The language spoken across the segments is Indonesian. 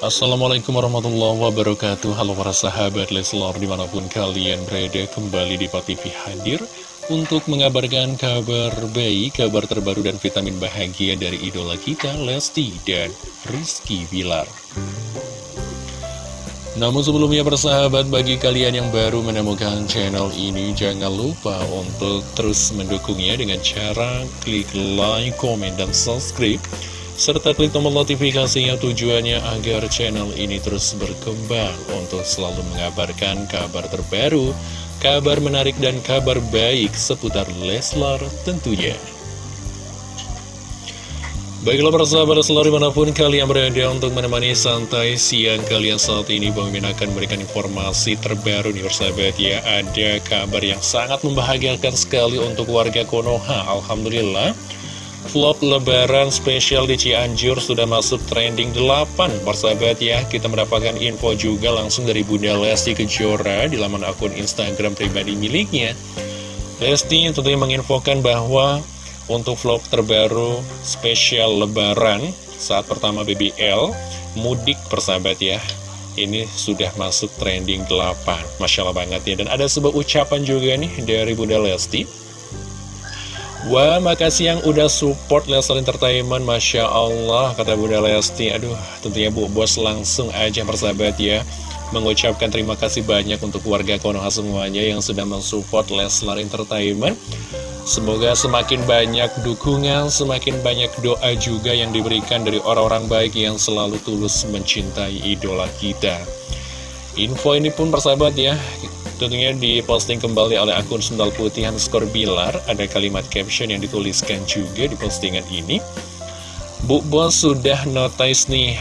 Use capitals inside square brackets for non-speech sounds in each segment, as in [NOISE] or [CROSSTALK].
Assalamualaikum warahmatullahi wabarakatuh. Halo para sahabat Leslar di mana pun kalian berada kembali di TV hadir Untuk mengabarkan kabar baik, kabar terbaru dan vitamin bahagia dari idola kita Lesti dan Rizky Bilar. Namun sebelumnya persahabat bagi kalian yang baru menemukan channel ini Jangan lupa untuk terus mendukungnya dengan cara klik like, komen, dan subscribe serta klik tombol notifikasinya tujuannya agar channel ini terus berkembang untuk selalu mengabarkan kabar terbaru, kabar menarik dan kabar baik seputar Leslar tentunya. Baiklah persahabat selalu di mana pun kalian berada untuk menemani santai siang kalian saat ini Bang Min akan memberikan informasi terbaru nih persahabat ya Ada kabar yang sangat membahagiakan sekali untuk warga Konoha. Alhamdulillah Vlog lebaran spesial di Cianjur sudah masuk trending 8 Persahabat ya, kita mendapatkan info juga langsung dari Bunda Lesti Kejora di laman akun Instagram pribadi miliknya. Lesti tentunya menginfokan bahwa untuk vlog terbaru spesial lebaran saat pertama BBL Mudik persahabat ya ini sudah masuk trending 8 Masya Allah banget ya. Dan ada sebuah ucapan juga nih dari Bunda Lesti Wah, makasih yang udah support Leslar Entertainment, Masya Allah, kata Bunda Lesti. Aduh, tentunya Bu Bos langsung aja persahabat ya, mengucapkan terima kasih banyak untuk warga Konoha semuanya yang sudah mensupport Leslar Entertainment. Semoga semakin banyak dukungan, semakin banyak doa juga yang diberikan dari orang-orang baik yang selalu tulus mencintai idola kita. Info ini pun persahabat ya, Tentunya diposting kembali oleh akun Sendal Putih underscore Bilar Ada kalimat caption yang dituliskan juga di postingan ini. Bu Bos sudah notice nih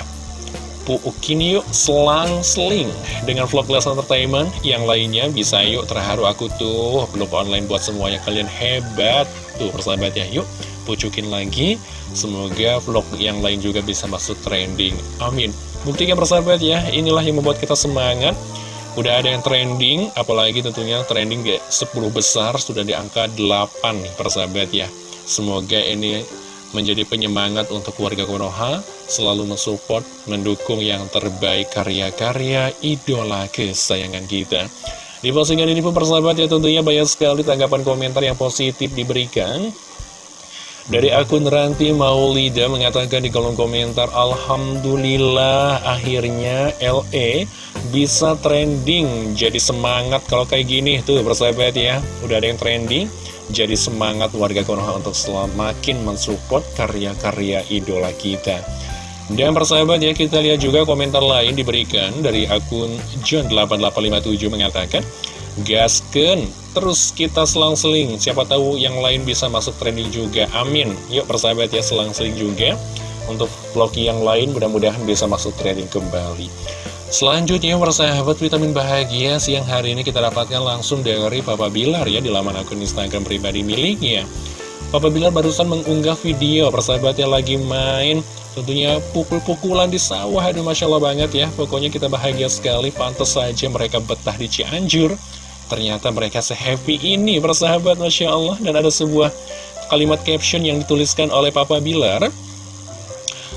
Puukin yuk selang-seling Dengan vlog Les Entertainment. Yang lainnya bisa yuk terharu aku tuh. Belum online buat semuanya. Kalian hebat Tuh persahabat ya. Yuk Pucukin lagi. Semoga vlog yang lain juga bisa masuk trending. Amin. Buktikan persahabat ya Inilah yang membuat kita semangat Udah ada yang trending, apalagi tentunya trending di 10 besar sudah di angka 8 nih persahabat ya. Semoga ini menjadi penyemangat untuk warga Konoha, selalu mensupport, mendukung yang terbaik karya-karya idola kesayangan kita. Di postingan ini pun persahabat ya tentunya banyak sekali tanggapan komentar yang positif diberikan. Dari akun Ranti Maulida mengatakan di kolom komentar Alhamdulillah akhirnya LE bisa trending. Jadi semangat kalau kayak gini. Tuh persahabat ya Udah ada yang trending. Jadi semangat warga Konoha untuk semakin mensupport karya-karya idola kita. Dan persahabat ya kita lihat juga komentar lain diberikan dari akun John8857 mengatakan Gasken, terus kita selang-seling. Siapa tahu yang lain bisa masuk trending juga. Amin. Yuk persahabat ya selang-seling juga. Untuk vlog yang lain mudah-mudahan bisa masuk trending kembali. Selanjutnya persahabat vitamin bahagia Siang hari ini kita dapatkan langsung dari Papa Bilar ya Di laman akun Instagram pribadi miliknya. Papa Bilar barusan mengunggah video persahabatnya lagi main. Tentunya pukul-pukulan di sawah. Aduh Masya Allah banget ya. Pokoknya kita bahagia sekali. Pantas saja mereka betah di Cianjur Ternyata mereka sehappy ini persahabat Masya Allah. Dan ada sebuah kalimat caption yang dituliskan oleh Papa Bilar.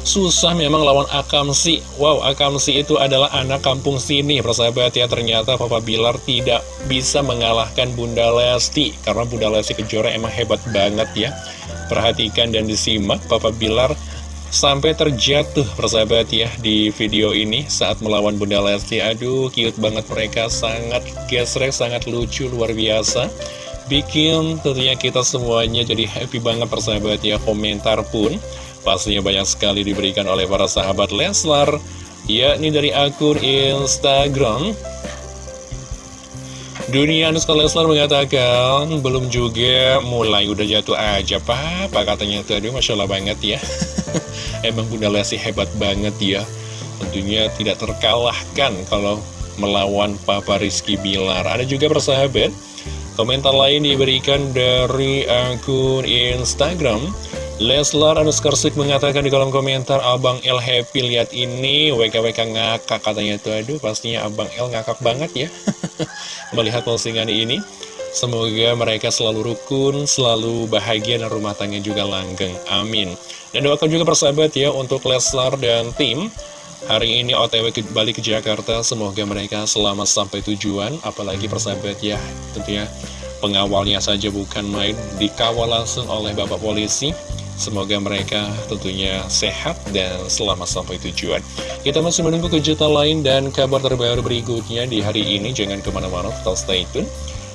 Susah memang lawan Akamsi. Wow Akamsi itu adalah anak kampung sini Persahabat. Ya ternyata Papa Bilar tidak bisa mengalahkan Bunda Lesti. Karena Bunda Lesti Kejora emang hebat banget ya. Perhatikan dan disimak Papa Bilar Sampai terjatuh persahabat ya di video ini saat melawan Bunda Lesti. Aduh cute banget mereka sangat gesrek, sangat lucu, luar biasa. Bikin tentunya kita semuanya jadi happy banget persahabat ya Komentar pun pastinya banyak sekali diberikan oleh para sahabat Leslar Yakni dari akun Instagram. Dunia Anuska Leslar mengatakan belum juga mulai udah jatuh aja Papa katanya tadi Masya Allah banget ya [LAUGHS] Emang Bunda Lesti hebat banget ya. Tentunya tidak terkalahkan kalau melawan Papa Rizky Bilar. Ada juga persahabat Komentar lain diberikan dari akun Instagram. Leslar underscore mengatakan di kolom komentar Abang El happy lihat ini. WKWK ngakak katanya tuh. Aduh pastinya Abang El ngakak banget ya. [LAUGHS] Melihat postingan ini Semoga mereka selalu rukun, selalu bahagia dan rumah tangga juga langgeng. Amin. Dan doakan juga persahabat ya untuk Leslar dan tim. Hari ini OTW kembali ke Jakarta, semoga mereka selamat sampai tujuan, apalagi persahabat ya, tentunya pengawalnya saja bukan main, dikawal langsung oleh Bapak Polisi. Semoga mereka tentunya sehat dan selamat sampai tujuan. Kita masih menunggu kejutan lain dan kabar terbaru berikutnya di hari ini. Jangan ke mana-mana, tetap stay tune.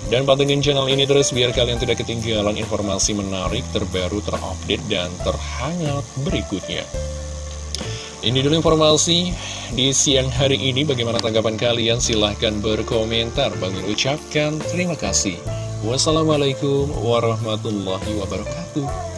Dan pantengin channel ini terus biar kalian tidak ketinggalan informasi menarik, terbaru, terupdate, dan terhangat berikutnya. Ini dulu informasi di siang hari ini. Bagaimana tanggapan kalian? Silahkan berkomentar. Bagi ucapkan terima kasih. Wassalamualaikum warahmatullahi wabarakatuh.